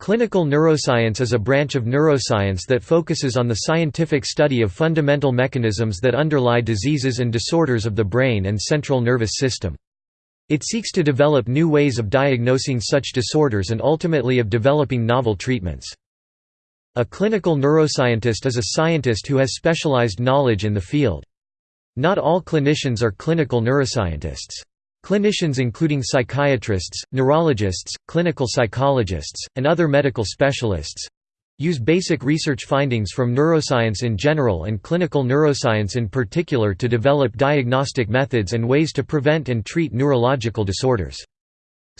Clinical neuroscience is a branch of neuroscience that focuses on the scientific study of fundamental mechanisms that underlie diseases and disorders of the brain and central nervous system. It seeks to develop new ways of diagnosing such disorders and ultimately of developing novel treatments. A clinical neuroscientist is a scientist who has specialized knowledge in the field. Not all clinicians are clinical neuroscientists. Clinicians including psychiatrists, neurologists, clinical psychologists, and other medical specialists use basic research findings from neuroscience in general and clinical neuroscience in particular to develop diagnostic methods and ways to prevent and treat neurological disorders.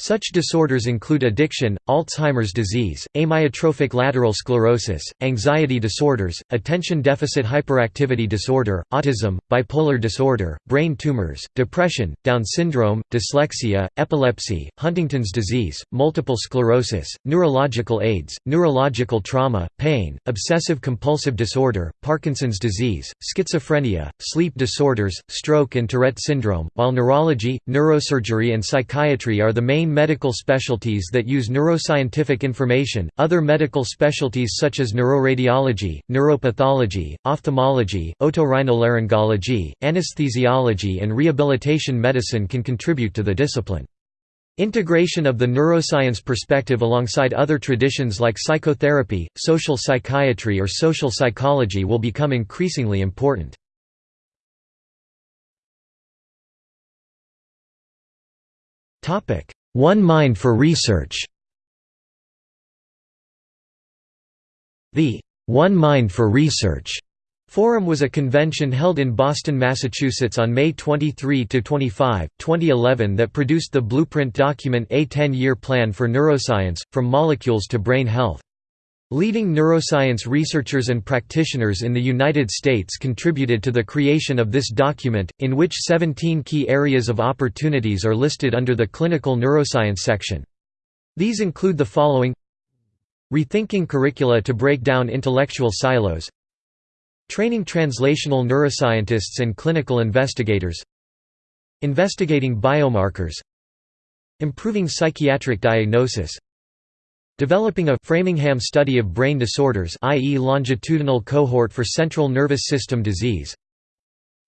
Such disorders include addiction, Alzheimer's disease, amyotrophic lateral sclerosis, anxiety disorders, attention deficit hyperactivity disorder, autism, bipolar disorder, brain tumors, depression, Down syndrome, dyslexia, epilepsy, Huntington's disease, multiple sclerosis, neurological AIDS, neurological trauma, pain, obsessive-compulsive disorder, Parkinson's disease, schizophrenia, sleep disorders, stroke and Tourette syndrome, while neurology, neurosurgery and psychiatry are the main medical specialties that use neuroscientific information. Other medical specialties such as neuroradiology, neuropathology, ophthalmology, otorhinolaryngology, anesthesiology, and rehabilitation medicine can contribute to the discipline. Integration of the neuroscience perspective alongside other traditions like psychotherapy, social psychiatry or social psychology will become increasingly important. Topic: one Mind for Research The One Mind for Research Forum was a convention held in Boston, Massachusetts on May 23–25, 2011 that produced the blueprint document A 10-Year Plan for Neuroscience, From Molecules to Brain Health. Leading neuroscience researchers and practitioners in the United States contributed to the creation of this document, in which 17 key areas of opportunities are listed under the clinical neuroscience section. These include the following Rethinking curricula to break down intellectual silos. Training translational neuroscientists and clinical investigators. Investigating biomarkers. Improving psychiatric diagnosis Developing a Framingham study of brain disorders i.e. longitudinal cohort for central nervous system disease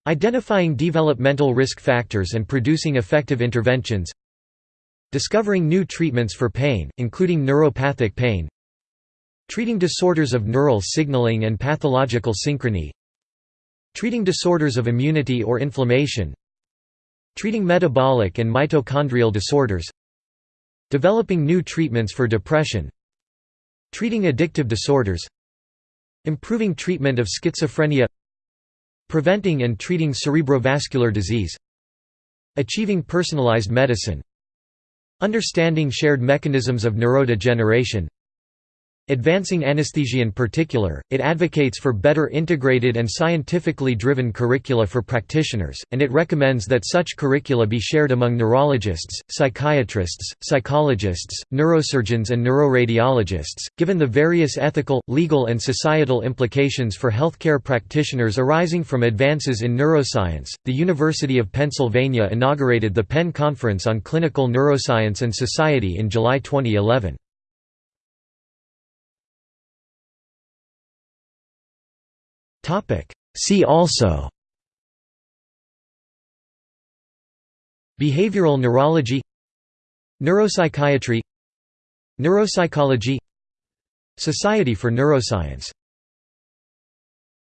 Identifying developmental risk factors and producing effective interventions Discovering new treatments for pain, including neuropathic pain Treating disorders of neural signaling and pathological synchrony Treating disorders of immunity or inflammation Treating metabolic and mitochondrial disorders Developing new treatments for depression Treating addictive disorders Improving treatment of schizophrenia Preventing and treating cerebrovascular disease Achieving personalized medicine Understanding shared mechanisms of neurodegeneration Advancing anesthesia in particular, it advocates for better integrated and scientifically driven curricula for practitioners, and it recommends that such curricula be shared among neurologists, psychiatrists, psychologists, neurosurgeons and neuroradiologists. Given the various ethical, legal and societal implications for healthcare practitioners arising from advances in neuroscience, the University of Pennsylvania inaugurated the Penn Conference on Clinical Neuroscience and Society in July 2011. See also. Behavioral neurology. Neuropsychiatry. Neuropsychology. Society for Neuroscience